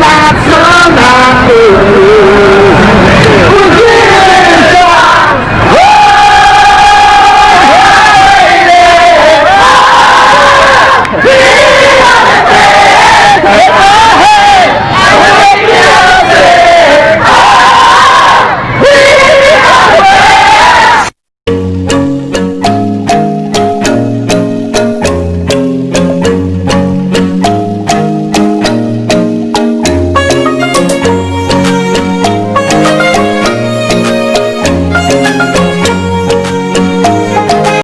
Bye.